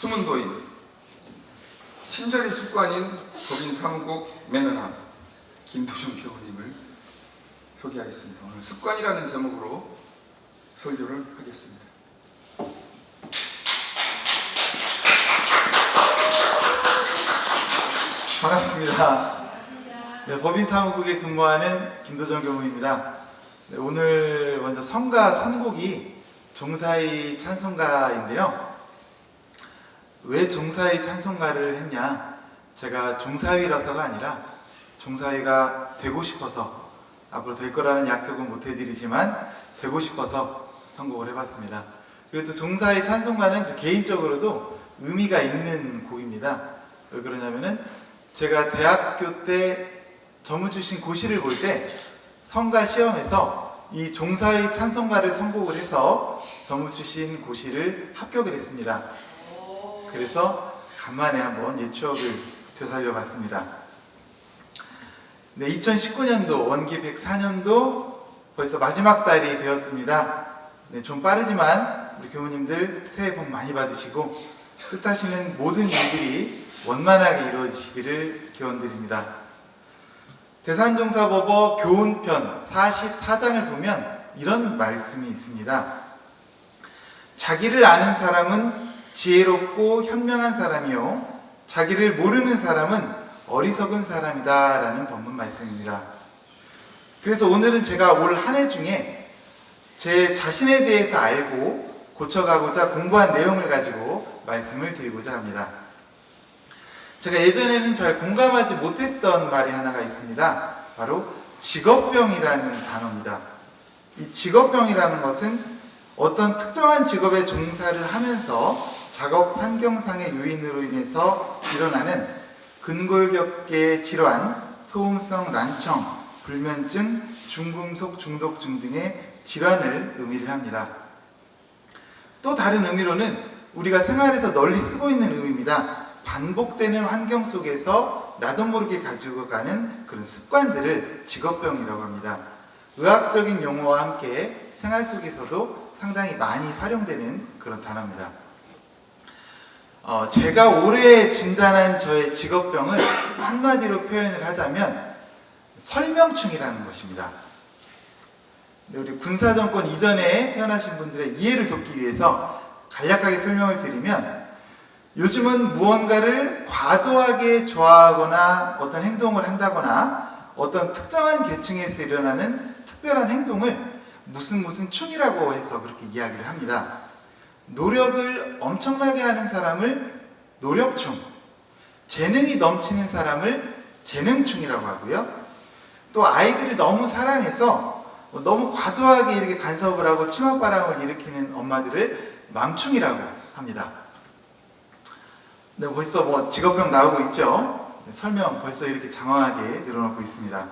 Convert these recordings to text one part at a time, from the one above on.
숨은 도인 친절이 습관인 법인 사무국 매너남 김도준 교우님을 소개하겠습니다. 오늘 습관이라는 제목으로 설교를 하겠습니다. 반갑습니다. 네, 법인 사무국에 근무하는 김도정 교무입니다. 네, 오늘 먼저 성가 선곡이 종사의 찬송가인데요. 왜 종사의 찬송가를 했냐? 제가 종사위라서가 아니라 종사위가 되고 싶어서 앞으로 될 거라는 약속은 못 해드리지만 되고 싶어서 선곡을 해봤습니다. 그래도 종사의 찬송가는 저 개인적으로도 의미가 있는 곡입니다. 왜 그러냐면은 제가 대학교 때 전문 출신 고시를 볼 때 성가 시험에서 이 종사의 찬송가를 선곡을 해서 전문 출신 고시를 합격을 했습니다. 그래서 간만에 한번 옛 추억을 되살려 봤습니다. 네, 2019년도 원기 104년도 벌써 마지막 달이 되었습니다. 네, 좀 빠르지만 우리 교우님들 새해 복 많이 받으시고 뜻하시는 모든 일들이 원만하게 이루어지시기를 기원드립니다. 대산종사법어 교훈편 44장을 보면 이런 말씀이 있습니다. 자기를 아는 사람은 지혜롭고 현명한 사람이요 자기를 모르는 사람은 어리석은 사람이다 라는 본문 말씀입니다. 그래서 오늘은 제가 올 한 해 중에 제 자신에 대해서 알고 고쳐가고자 공부한 내용을 가지고 말씀을 드리고자 합니다. 제가 예전에는 잘 공감하지 못했던 말이 하나가 있습니다. 바로 직업병이라는 단어입니다. 이 직업병이라는 것은 어떤 특정한 직업에 종사를 하면서 작업 환경상의 요인으로 인해서 일어나는 근골격계 질환, 소음성 난청, 불면증, 중금속 중독증 등의 질환을 의미를 합니다. 또 다른 의미로는 우리가 생활에서 널리 쓰고 있는 의미입니다. 반복되는 환경 속에서 나도 모르게 가지고 가는 그런 습관들을 직업병이라고 합니다. 의학적인 용어와 함께 생활 속에서도 상당히 많이 활용되는 그런 단어입니다. 어, 제가 올해 진단한 저의 직업병을 한마디로 표현을 하자면 설명충이라는 것입니다. 우리 군사정권 이전에 태어나신 분들의 이해를 돕기 위해서 간략하게 설명을 드리면 요즘은 무언가를 과도하게 좋아하거나 어떤 행동을 한다거나 어떤 특정한 계층에서 일어나는 특별한 행동을 무슨 무슨 충이라고 해서 그렇게 이야기를 합니다. 노력을 엄청나게 하는 사람을 노력충, 재능이 넘치는 사람을 재능충이라고 하고요. 또 아이들을 너무 사랑해서 너무 과도하게 이렇게 간섭을 하고 치맛바람을 일으키는 엄마들을 맘충이라고 합니다. 네, 벌써 뭐 직업병 나오고 있죠. 네, 설명 벌써 이렇게 장황하게 늘어놓고 있습니다.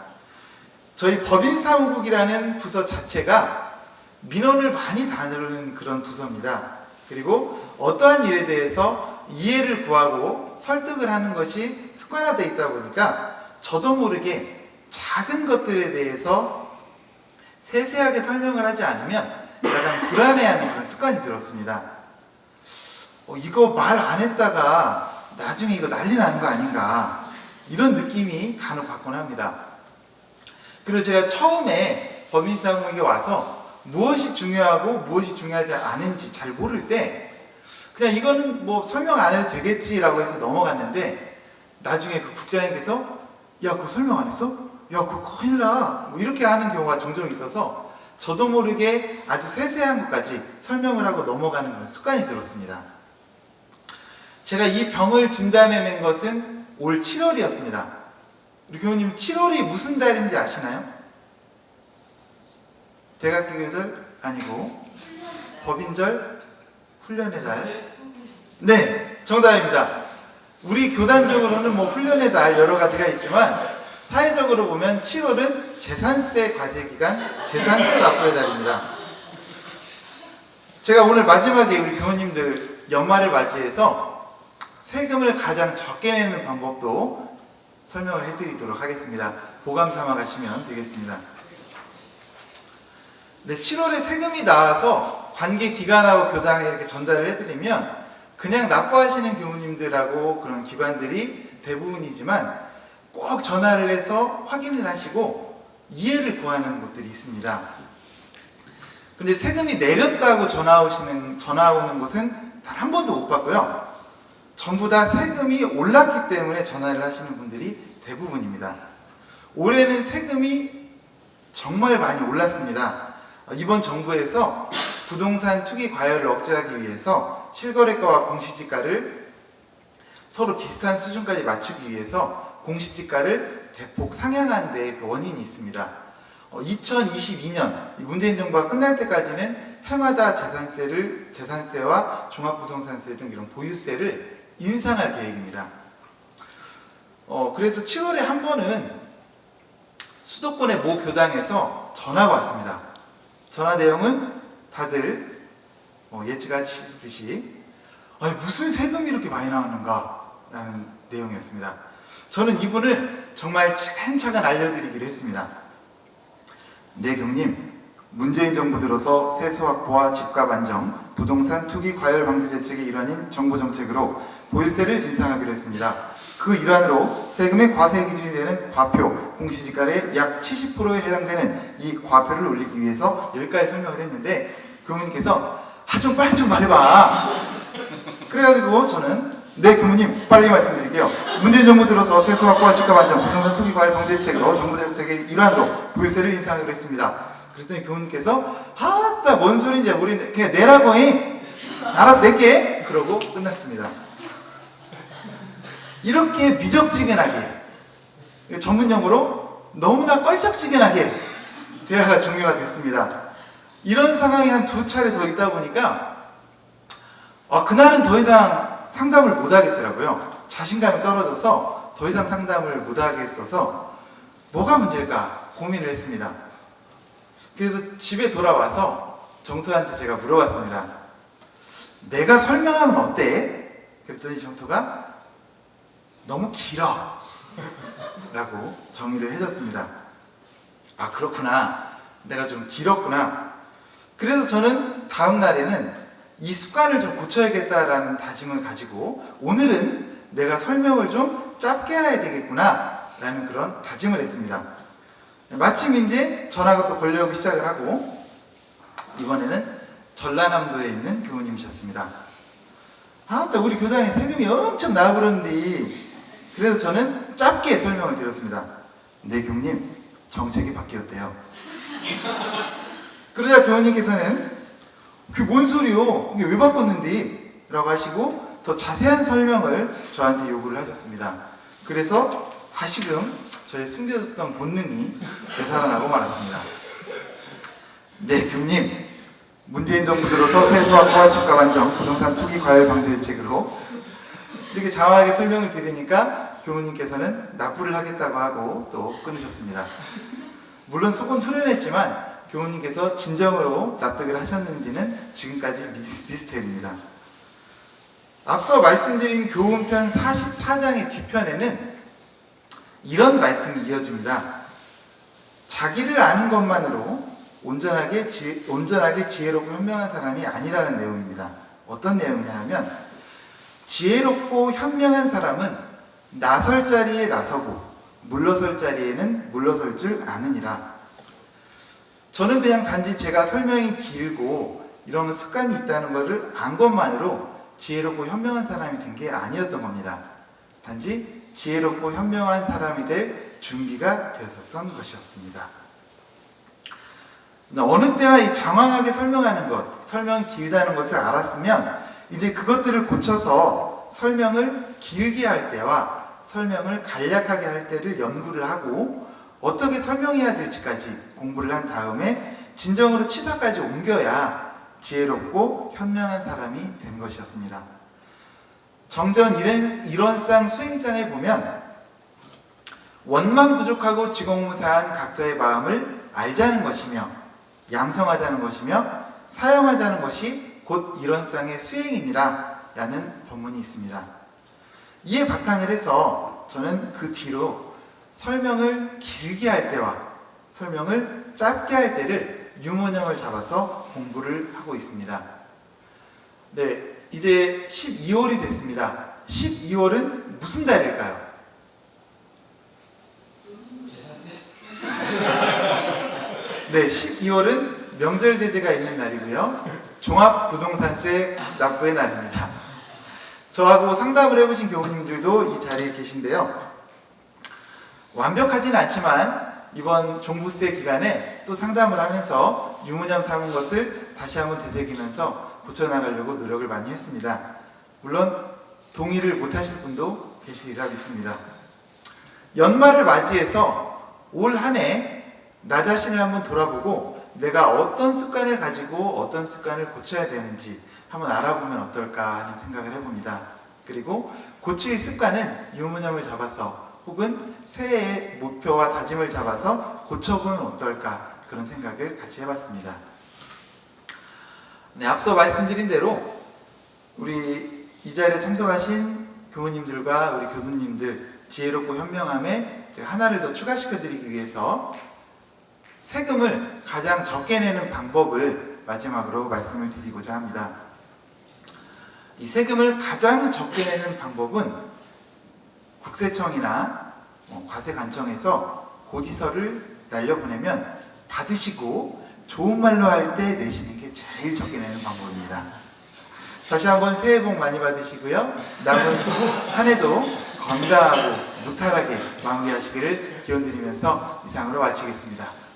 저희 법인사무국이라는 부서 자체가 민원을 많이 다루는 그런 부서입니다. 그리고 어떠한 일에 대해서 이해를 구하고 설득을 하는 것이 습관화되어 있다 보니까 저도 모르게 작은 것들에 대해서 세세하게 설명을 하지 않으면 약간 불안해하는 그런 습관이 들었습니다. 어, 이거 말 안 했다가 나중에 이거 난리 나는 거 아닌가 이런 느낌이 간혹 받곤 합니다. 그리고 제가 처음에 법인사무국에 와서 무엇이 중요하고 무엇이 중요하지 않은지 잘 모를 때 그냥 이거는 뭐 설명 안 해도 되겠지라고 해서 넘어갔는데 나중에 그 국장님께서 야 그거 설명 안 했어? 야 그거 큰일 나 뭐 이렇게 하는 경우가 종종 있어서 저도 모르게 아주 세세한 것까지 설명을 하고 넘어가는 그런 습관이 들었습니다. 제가 이 병을 진단해낸 것은 올 7월이었습니다. 우리 교우님 7월이 무슨 달인지 아시나요? 대각계절 아니고 법인절 훈련의 달. 네, 정답입니다. 우리 교단적으로는 뭐 훈련의 달 여러 가지가 있지만 사회적으로 보면 7월은 재산세 과세 기간, 재산세 납부의 달입니다. 제가 오늘 마지막에 우리 교우님들 연말을 맞이해서 세금을 가장 적게 내는 방법도 설명을 해드리도록 하겠습니다. 보감 삼아 가시면 되겠습니다. 네, 7월에 세금이 나와서 관계 기관하고 교당에 이렇게 전달을 해드리면 그냥 납부하시는 교우님들하고 그런 기관들이 대부분이지만 꼭 전화를 해서 확인을 하시고 이해를 구하는 곳들이 있습니다. 근데 세금이 내렸다고 전화 오시는 전화 오는 곳은 단 한 번도 못 받고요. 전부 다 세금이 올랐기 때문에 전화를 하시는 분들이 대부분입니다. 올해는 세금이 정말 많이 올랐습니다. 어, 이번 정부에서 부동산 투기 과열을 억제하기 위해서 실거래가와 공시지가를 서로 비슷한 수준까지 맞추기 위해서 공시지가를 대폭 상향한 데에 그 원인이 있습니다. 2022년 문재인 정부가 끝날 때까지는 해마다 재산세를 재산세와 종합부동산세 등 이런 보유세를 인상할 계획입니다. 어, 그래서 7월에 한 번은 수도권의 모 교당에서 전화가 왔습니다. 전화 내용은 다들 어, 예측하시듯이 아니, 무슨 세금이 이렇게 많이 나오는가 라는 내용이었습니다. 저는 이분을 정말 차근차근 알려드리기로 했습니다. 네, 경님. 문재인 정부 들어서 세수 확보와 집값 안정, 부동산 투기 과열 방지 대책의 일환인 정부 정책으로 보유세를 인상하기로 했습니다. 그 일환으로 세금의 과세 기준이 되는 과표, 공시지가의 약 70%에 해당되는 이 과표를 올리기 위해서 여기까지 설명을 했는데 교무님께서 아 좀 빨리 좀 말해봐. 그래가지고 저는 네 교무님 빨리 말씀드릴게요. 문재인 정부 들어서 세수 확보와 집값 안정, 부동산 투기 과열 방지 대책으로 정부 대책의 일환으로 보유세를 인상하기로 했습니다. 그랬더니 교무님께서 아따 뭔 소린지 우리 그냥 내라고 해. 알아서 낼게. 그러고 끝났습니다. 이렇게 미적지근하게 전문 용어로 너무나 껄쩍지근하게 대화가 종료가 됐습니다. 이런 상황이 한 두 차례 더 있다 보니까 아, 그날은 더 이상 상담을 못 하겠더라고요. 자신감이 떨어져서 더 이상 상담을 못 하겠어서 뭐가 문제일까 고민을 했습니다. 그래서 집에 돌아와서 정토한테 제가 물어봤습니다. 내가 설명하면 어때? 그랬더니 정토가 너무 길어. 라고 정의를 해줬습니다. 아, 그렇구나. 내가 좀 길었구나. 그래서 저는 다음 날에는 이 습관을 좀 고쳐야겠다라는 다짐을 가지고 오늘은 내가 설명을 좀 짧게 해야 되겠구나. 라는 그런 다짐을 했습니다. 마침 이제 전화가 또 걸려오기 시작을 하고 이번에는 전라남도에 있는 교우님이셨습니다. 아, 또 우리 교당에 세금이 엄청 나오그러는데 그래서 저는 짧게 설명을 드렸습니다. 네, 교우님 정책이 바뀌었대요. 그러자 교우님께서는 그뭔 소리요? 이게 왜 바꿨는데? 라고 하시고 더 자세한 설명을 저한테 요구를 하셨습니다. 그래서 다시금 저의 숨겨졌던 본능이 되살아나고 말았습니다. 네, 교님. 문재인 정부 들어서 세수 확보와 집값 안정, 부동산 투기 과열 방지 대책으로 이렇게 장황하게 설명을 드리니까 교무님께서는 납부를 하겠다고 하고 또 끊으셨습니다. 물론 속은 후련했지만 교무님께서 진정으로 납득을 하셨는지는 지금까지 미- 미스테리입니다. 앞서 말씀드린 교훈편 44장의 뒤편에는 이런 말씀이 이어집니다. 자기를 아는 것만으로 온전하게, 지, 온전하게 지혜롭고 현명한 사람이 아니라는 내용입니다. 어떤 내용이냐 하면 지혜롭고 현명한 사람은 나설 자리에 나서고 물러설 자리에는 물러설 줄 아느니라. 저는 그냥 단지 제가 설명이 길고 이런 습관이 있다는 것을 안 것만으로 지혜롭고 현명한 사람이 된 게 아니었던 겁니다. 단지 지혜롭고 현명한 사람이 될 준비가 되었었던 것이었습니다. 어느 때나 이 장황하게 설명하는 것, 설명이 길다는 것을 알았으면 이제 그것들을 고쳐서 설명을 길게 할 때와 설명을 간략하게 할 때를 연구를 하고 어떻게 설명해야 될지까지 공부를 한 다음에 진정으로 치사까지 옮겨야 지혜롭고 현명한 사람이 된 것이었습니다. 정전 일원- 일원상 수행장에 보면 원만 부족하고 지공무사한 각자의 마음을 알자는 것이며 양성하자는 것이며 사용하자는 것이 곧 일원상의 수행이니라 라는 본문이 있습니다. 이에 바탕을 해서 저는 그 뒤로 설명을 길게 할 때와 설명을 짧게 할 때를 유문형을 잡아서 공부를 하고 있습니다. 네, 이제 12월이 됐습니다. 12월은 무슨 달일까요? 네, 12월은 명절 대제가 있는 날이고요. 종합부동산세 납부의 날입니다. 저하고 상담을 해보신 교우님들도 이 자리에 계신데요. 완벽하진 않지만 이번 종부세 기간에 또 상담을 하면서 유무념 삼은 것을 다시 한번 되새기면서 고쳐나가려고 노력을 많이 했습니다. 물론 동의를 못하실 분도 계시리라 믿습니다. 연말을 맞이해서 올 한 해 나 자신을 한번 돌아보고 내가 어떤 습관을 가지고 어떤 습관을 고쳐야 되는지 한번 알아보면 어떨까 하는 생각을 해봅니다. 그리고 고칠 습관은 유무념을 잡아서 혹은 새해의 목표와 다짐을 잡아서 고쳐보면 어떨까 그런 생각을 같이 해봤습니다. 네, 앞서 말씀드린 대로 우리 이 자리에 참석하신 교우님들과 우리 교수님들 지혜롭고 현명함에 하나를 더 추가시켜 드리기 위해서 세금을 가장 적게 내는 방법을 마지막으로 말씀을 드리고자 합니다. 이 세금을 가장 적게 내는 방법은 국세청이나 뭐 과세관청에서 고지서를 날려보내면 받으시고 좋은 말로 할 때 내시는 게 제일 적게 내는 방법입니다. 다시 한번 새해 복 많이 받으시고요. 남은 한 해도 건강하고 무탈하게 마무리하시기를 기원드리면서 이상으로 마치겠습니다.